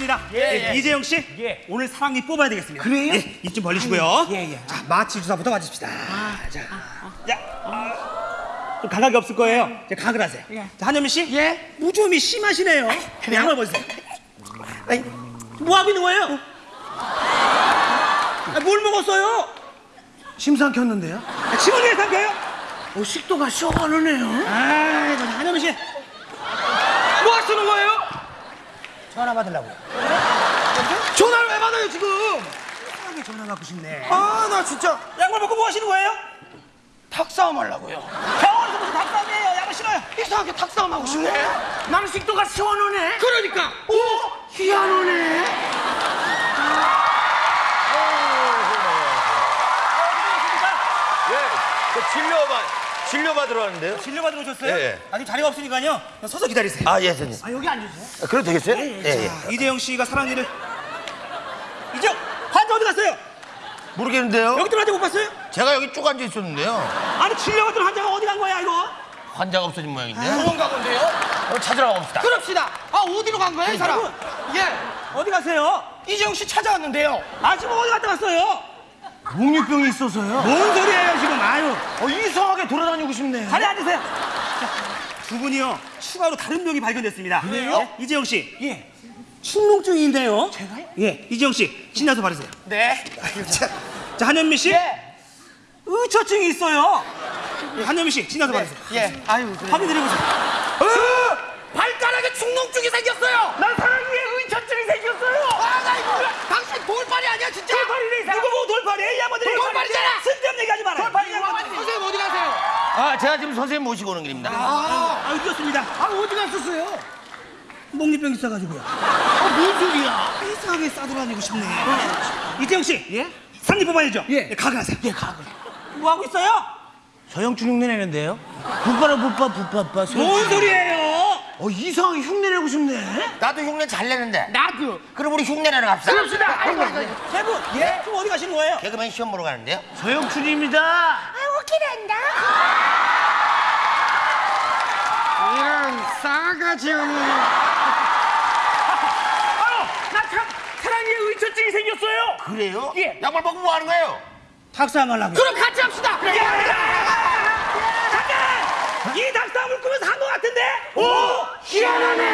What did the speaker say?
늦었습니다. 예, 예. 이재영 씨, 예. 오늘 사랑니 뽑아야 되겠습니다. 그래요? 예, 입좀 벌리시고요. 예, 예. 자, 마취 주사부터 맞읍시다. 자, 자, 어, 좀 감각이 없을 거예요. 이제 각을 하세요. 예. 자, 한현미 씨, 예. 무좀이 심하시네요. 그래요? 양말 벗으세요. 아이, 뭐 하고 있는 거예요? 아, 뭘 먹었어요? 심상 켰는데요? 아, 침을 왜 삼켜요? 어, 식도가 시원하네요. 아, 저 한현미 씨, 뭐 하시는 거예요? 전화 받으려고요. 전화를 왜 받아요, 지금? 편하게 전화 받고 싶네. 아, 나 진짜 양말 벗고 뭐 하시는 거예요? 탁싸움 하려고요. 병원에서 무슨 닭싸움이에요? 양말 신어요. 이상하게 탁싸움 하고 싶네. 나는 식도가 시원하네. 그러니까. 오, 희한하네. 진료받 진료받으러 왔는데요. 진료받으러 오셨어요? 예, 예. 아직 자리가 없으니까요. 그냥 서서 기다리세요. 아, 예, 선생님. 아, 여기 앉으세요. 아, 그래도 되겠어요? 예, 예. 자, 이재영 씨가 사랑니를 이재영 환자 어디 갔어요? 모르겠는데요. 여기 들어앉아 못 봤어요? 제가 여기 쭉 앉아 있었는데요. 아니 진료받으러 환자가 어디 간 거야 이거? 환자가 없어진 모양인데. 그런가 본데요? 어, 찾으러 가봅시다. 그럽시다. 아, 어디로 간 거예요, 이 사람? 예. 어디 가세요? 이재용 씨 찾아왔는데요. 아 지금 어디 갔다 왔어요? 목류병이 있어서요. 뭔 소리예요? 아유 어, 이상하게 돌아다니고 싶네. 자리 앉으세요. 자, 두 분이요 추가로 다른 병이 발견됐습니다. 그래요? 예, 이재영 씨 예. 축농증인데요. 제가요? 예, 이재영 씨 신나서 바르세요. 네. 자, 자 한현미 씨 예. 의처증이 있어요. 예, 한현미 씨 신나서 바르세요. 예. 아유, 그래. 확인드려보세요. 어! 발가락에 축농증이 생겼어요. 난 사랑니 아, 제가 지금 선생님 모시고 오는 길입니다. 아, 아, 늦었습니다. 아, 어디 갔었어요? 목리병 있어가지고요. 아, 뭔 소리야? 이상하게 싸돌아다니고 싶네. 이태영 씨. 예? 상리 뽑아야죠. 예. 각을 하세요. 예, 가글. 뭐 하고 있어요? 서영춘 흉내 내는데요? 붓바라 붓바 붓바빠 뭔 소리예요? 어 이상하게 흉내 내고 싶네 나도 흉내 잘 내는데. 나도 그럼 우리 흉내 내러 갑시다. 그럽시다 아이고 아이고 세 분. 예? 지금 어디 가시는 거예요? 개그맨 시험 보러 가는데요. 서영춘입니다 이런 싸가지 없는 나참 사랑니에 의처증이 생겼어요. 그래요? 예. 양말 벗고 뭐 하는 거예요? 닭싸움 하려고. 그럼 같이 합시다 잠깐! 이 닭싸움을 꾸며서 한 것 같은데? 오! 희한하네